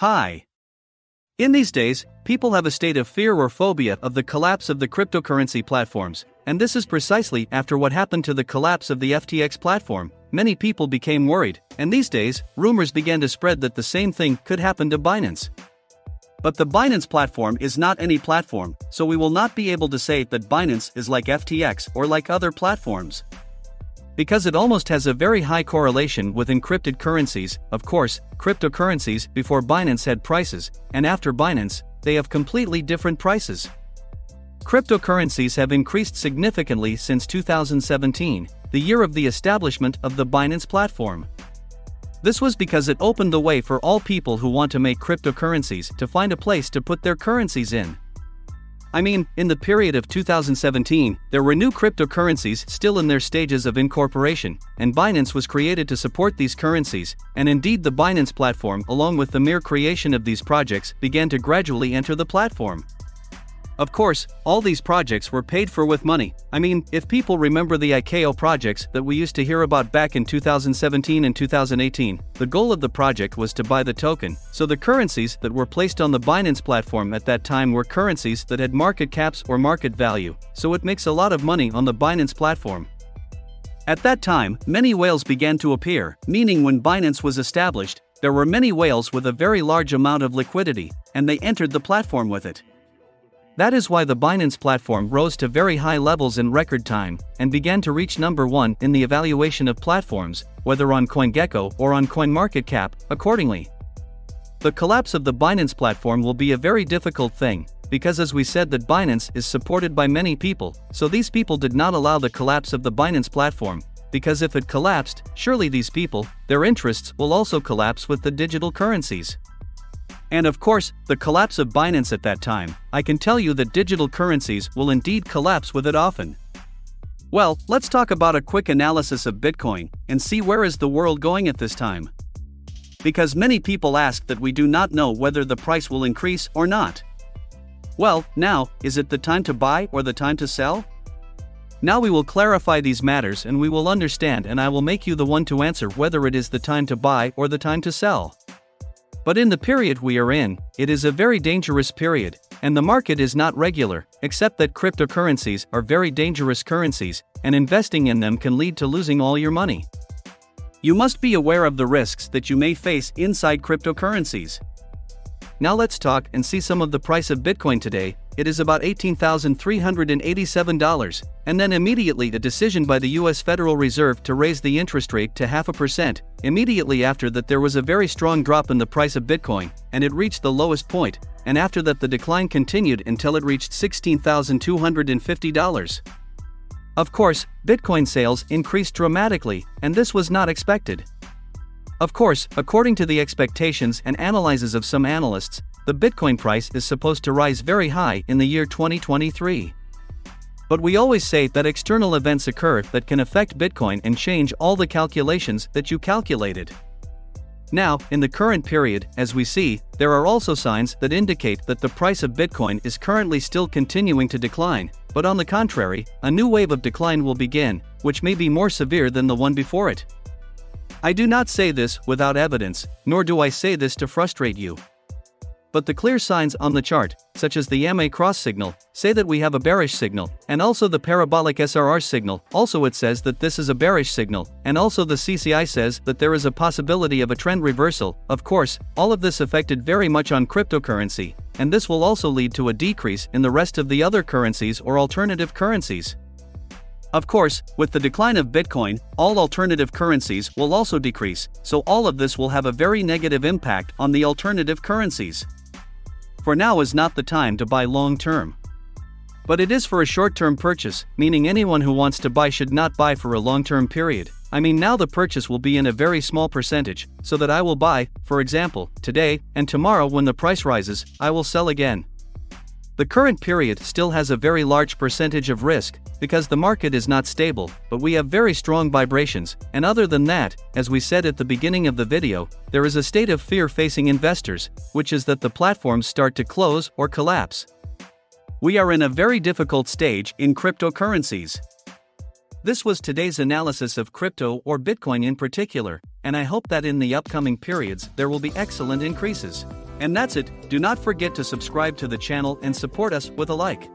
Hi. In these days, people have a state of fear or phobia of the collapse of the cryptocurrency platforms, and this is precisely after what happened to the collapse of the FTX platform. Many people became worried, and these days, rumors began to spread that the same thing could happen to Binance. But the Binance platform is not any platform, so we will not be able to say that Binance is like FTX or like other platforms because it almost has a very high correlation with encrypted currencies. Of course, cryptocurrencies before Binance had prices, and after Binance, they have completely different prices. Cryptocurrencies have increased significantly since 2017, the year of the establishment of the Binance platform. This was because it opened the way for all people who want to make cryptocurrencies to find a place to put their currencies in. I mean, in the period of 2017, there were new cryptocurrencies still in their stages of incorporation, and Binance was created to support these currencies, and indeed the Binance platform along with the mere creation of these projects began to gradually enter the platform. Of course, all these projects were paid for with money. I mean, if people remember the ICO projects that we used to hear about back in 2017 and 2018, the goal of the project was to buy the token. So the currencies that were placed on the Binance platform at that time were currencies that had market caps or market value. So it makes a lot of money on the Binance platform. At that time, many whales began to appear, meaning when Binance was established, there were many whales with a very large amount of liquidity, and they entered the platform with it. That is why the Binance platform rose to very high levels in record time and began to reach number one in the evaluation of platforms, whether on CoinGecko or on CoinMarketCap, accordingly. The collapse of the Binance platform will be a very difficult thing, because as we said that Binance is supported by many people, so these people did not allow the collapse of the Binance platform, because if it collapsed, surely these people, their interests will also collapse with the digital currencies. And of course, the collapse of Binance at that time, I can tell you that digital currencies will indeed collapse with it often. Well, let's talk about a quick analysis of Bitcoin and see where is the world going at this time. Because many people ask that we do not know whether the price will increase or not. Well, now, is it the time to buy or the time to sell? Now we will clarify these matters and we will understand and I will make you the one to answer whether it is the time to buy or the time to sell. But in the period we are in, it is a very dangerous period, and the market is not regular, except that cryptocurrencies are very dangerous currencies, and investing in them can lead to losing all your money. You must be aware of the risks that you may face inside cryptocurrencies. Now let's talk and see some of the price of Bitcoin today, it is about $18,387, and then immediately a decision by the US Federal Reserve to raise the interest rate to half a percent. Immediately after that, there was a very strong drop in the price of Bitcoin, and it reached the lowest point, and after that, the decline continued until it reached $16,250. Of course, Bitcoin sales increased dramatically, and this was not expected. Of course, according to the expectations and analyses of some analysts, the Bitcoin price is supposed to rise very high in the year 2023. But we always say that external events occur that can affect Bitcoin and change all the calculations that you calculated. Now, in the current period, as we see, there are also signs that indicate that the price of Bitcoin is currently still continuing to decline, but on the contrary, a new wave of decline will begin, which may be more severe than the one before it. I do not say this without evidence, nor do I say this to frustrate you. But the clear signs on the chart, such as the MA cross signal, say that we have a bearish signal, and also the parabolic SAR signal, also it says that this is a bearish signal, and also the CCI says that there is a possibility of a trend reversal. Of course, all of this affected very much on cryptocurrency, and this will also lead to a decrease in the rest of the other currencies or alternative currencies. Of course, with the decline of Bitcoin, all alternative currencies will also decrease, so all of this will have a very negative impact on the alternative currencies for now is not the time to buy long term. But it is for a short term purchase, meaning anyone who wants to buy should not buy for a long term period. I mean, now the purchase will be in a very small percentage, so that I will buy, for example, today, and tomorrow when the price rises, I will sell again. The current period still has a very large percentage of risk, because the market is not stable, but we have very strong vibrations, and other than that, as we said at the beginning of the video, there is a state of fear facing investors, which is that the platforms start to close or collapse. We are in a very difficult stage in cryptocurrencies. This was today's analysis of crypto or Bitcoin in particular, and I hope that in the upcoming periods there will be excellent increases. And that's it, do not forget to subscribe to the channel and support us with a like.